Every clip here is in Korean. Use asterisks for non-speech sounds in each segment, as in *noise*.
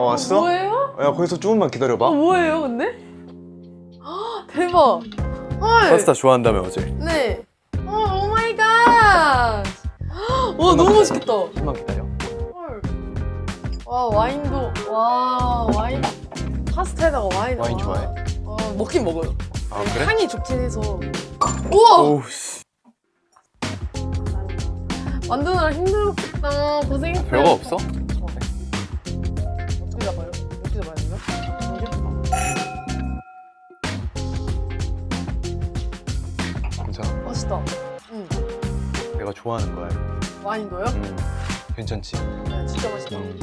왔어? 뭐예요? 야 거기서 조금만 기다려봐 어, 뭐예요, 근데? 아, 대박. 헐. 파스타 좋아한다며 어제 네. 어, oh my god. 와, 너무 맛있겠다. 조금만 기다려 헐. 와, 와인도. 와, 와인. 파스타에다가 와인. 와인 와. 좋아해? 어, 먹긴 먹어요. 아 그래? 향이 좋긴 해서. 우와! 오우 씨 만드느라 힘들었겠다. 고생했어요. 별거 없어? 어떻게 잡아요? 어떻게 잡아야 돼요? 괜찮아 맛있다. 응. 내가 좋아하는 거야 와인도요? 음. 괜찮지? 네, 진짜 맛있다. 음.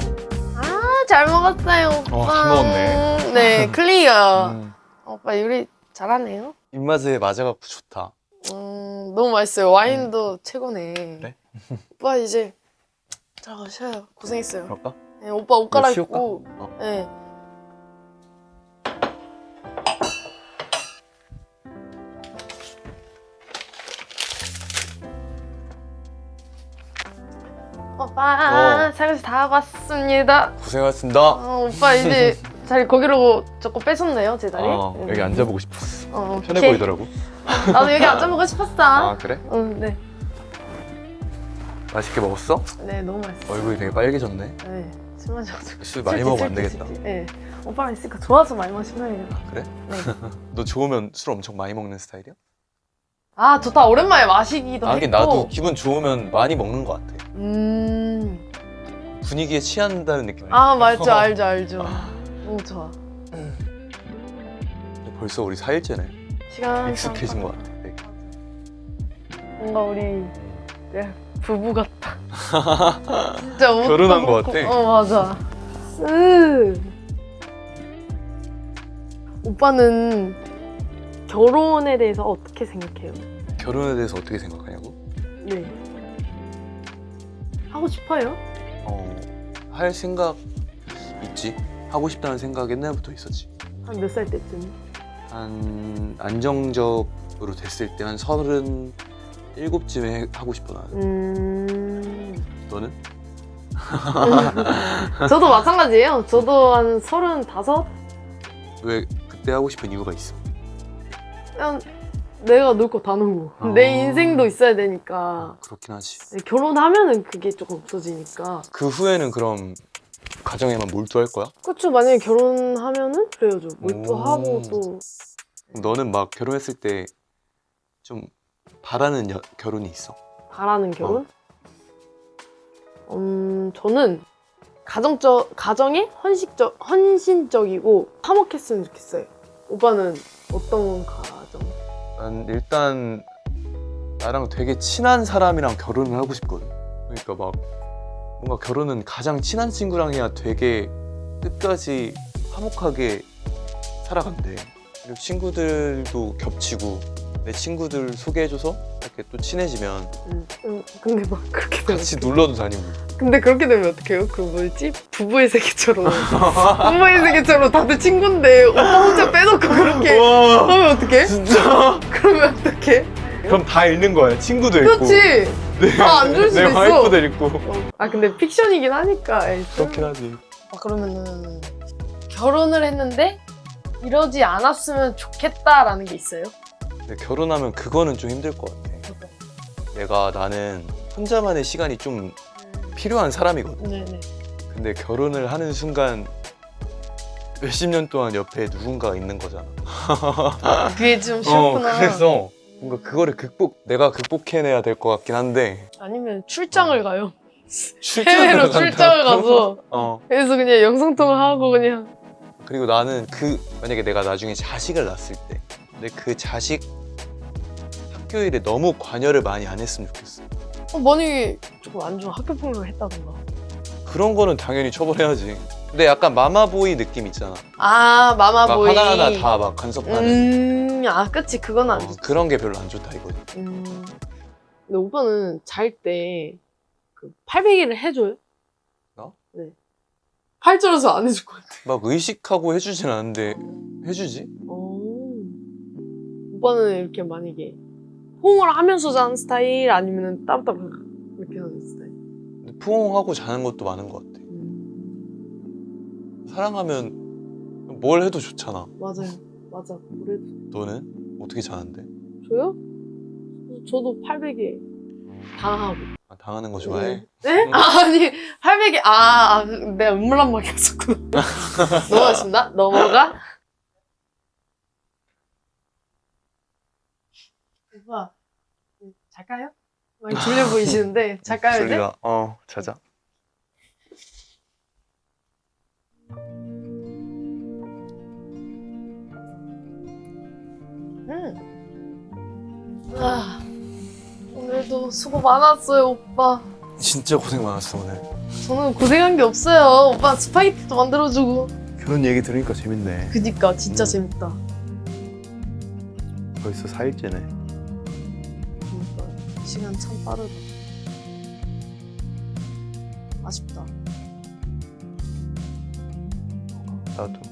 아, 잘 먹었어요, 오빠. 어, 잘 먹었네. 네, *laughs* 클리어. 음. 오빠 요리 잘하네요. 입맛에 맞아갖고 좋다 음, 너무 맛있어요. 와인도 최고네. 그래? 오빠 이제 들어가셔요. 고생했어요. 그럴까? 네, 오빠 옷? 갈아입고. 어. 네. 오빠 어. 설거지 다 하고 왔습니다. 고생하셨습니다 어, 오빠 이제 *laughs* 자리 거기로 조금 뺏었네요 제 자리. 어, 응. 여기 앉아보고 싶었어 어, 편해 오케이. 보이더라고 나도 여기 앉아보고 싶었어. *laughs* 아 그래? 응, 네. 맛있게 먹었어? 네, 너무 맛있어. 얼굴이 되게 빨개졌네 네, 지고. 술 많이 먹으면 안 되겠다. *laughs* 네. 오빠랑 있으니까 좋아서 많이 마시면 해요. 그래? 네. *laughs* 너 좋으면 술 엄청 많이 먹는 스타일이야? 아, 좋다. 오랜만에 마시기도 아, 하긴. 나도 기분 좋으면 많이 먹는 것 같아 음. 분위기에 취한다는 느낌 아, 맞죠. *laughs* 알죠, 알죠. 너무 좋아. 벌써 우리 4일째네 시간 익숙해진 것 같아 되게. 뭔가 우리 네, 부부 같다. *laughs* 진짜 옷도 결혼한 것 그렇고. 같아. 어 맞아. 으. 오빠는 결혼에 대해서 어떻게 생각해요? 결혼에 대해서 어떻게 생각하냐고? 네. 하고 싶어요? 어, 할 생각 있지 하고 싶다는 생각 옛날부터 있었지 한 몇 살 때쯤? 한 안정적으로 됐을 때 한 서른 일곱쯤에 하고 싶어 나는 음. 너는? 저도 마찬가지예요. 저도 한 서른다섯? 왜 그때 하고 싶은 이유가 있어? 그냥 내가 놀 거 다 놀고 어. 내 인생도 있어야 되니까 그렇긴 하지 결혼하면은 그게 조금 없어지니까 그 후에는 그럼 가정에만 몰두할 거야? 그쵸 만약에 결혼하면은 그래야죠 몰두하고 오. 또 너는 막 결혼했을 때 좀 바라는 여- 결혼이 있어? 바라는 결혼? 음 저는 가정적 가정에 헌식적 헌신적이고 화목했으면 좋겠어요 오빠는 어떤 가정? 난 일단 나랑 되게 친한 사람이랑 결혼을 하고 싶거든 그러니까 막 뭔가 결혼은 가장 친한 친구랑 해야 되게 끝까지 화목하게 살아간대 그리고 친구들도 겹치고 내 친구들 소개해줘서 이렇게 또 친해지면 음, 음, 근데 막 그렇게 되면 같이 놀러도 다니고 근데 그렇게 되면 어떡해요? 그 뭐였지? 부부의 세계처럼 부부의 세계처럼 다들 친구인데 오빠 혼자 빼놓고 그렇게 와 하면 어떡해? 진짜 그러면 어떡해? 그럼 다 잃는 거야 친구도 그렇지 다안줄 수도 내 있어. 와이프도 잃고 아 근데 픽션이긴 하니까 그렇긴 하지 아, 그러면은 결혼을 했는데 이러지 않았으면 좋겠다라는 게 있어요? 근데 결혼하면 그거는 좀 힘들 것 같아. 내가 나는 혼자만의 시간이 좀 필요한 사람이거든. 네네. 근데 결혼을 하는 순간 몇십 년 동안 옆에 누군가 있는 거잖아. *laughs* 그게 좀 어, 싫구나. 그래서 뭔가 그거를 극복 내가 극복해내야 될 것 같긴 한데. 아니면 출장을 가요? 출장을 해외로 간다고? 출장을 가서. 어. 그래서 그냥 영상통화 하고 그냥. 그리고 나는 그 만약에 내가 나중에 자식을 낳았을 때 근데 그 자식 학교 일에 너무 관여를 많이 안 했으면 좋겠어. 어, 만약에 조금 안 좋은 학교 폭력을 했다던가. 그런 거는 당연히 처벌해야지. 근데 약간 마마보이 느낌 있잖아. 아막 마마보이. 하나하나 다 막 간섭하는. 음아 그치. 그건 안 어, 좋지. 그런 게 별로 안 좋다 이거지. 음. 근데 오빠는 잘 때 그 팔베기를 해줘요? 나? 네. 팔절어서 안 해줄 것 같아. 막 의식하고 해주진 않는데 해주지? 오. 오빠는 이렇게 만약에 호응을 하면서 자는 스타일 아니면 따로따로 이렇게 하는 스타일? 근데 포옹하고 자는 것도 많은 것 같아 사랑하면 뭘 해도 좋잖아. 맞아요. 맞아. 그래도 너는 어떻게 자는데? 저요? 저도 800에 당하고. 아, 당하는 거 좋아해? 네? 응. 아, 아니 800에 아, 아 내가 눈물 한번 꼈었구나. 넘어가신다? 넘어가? 오빠 잘까요? 많이 *laughs* 졸려 보이시는데 잘까요? 네? 졸려. 어 자자. 응. 아, 오늘도 수고 많았어요, 오빠. 진짜 고생 많았어 오늘. 저는 고생한 게 없어요. 오빠 스파게티도 만들어주고. 그런 얘기 들으니까 재밌네. 그니까 진짜 음. 재밌다. 벌써 4일째네. 시간 참 빠르다. 아쉽다. 나도.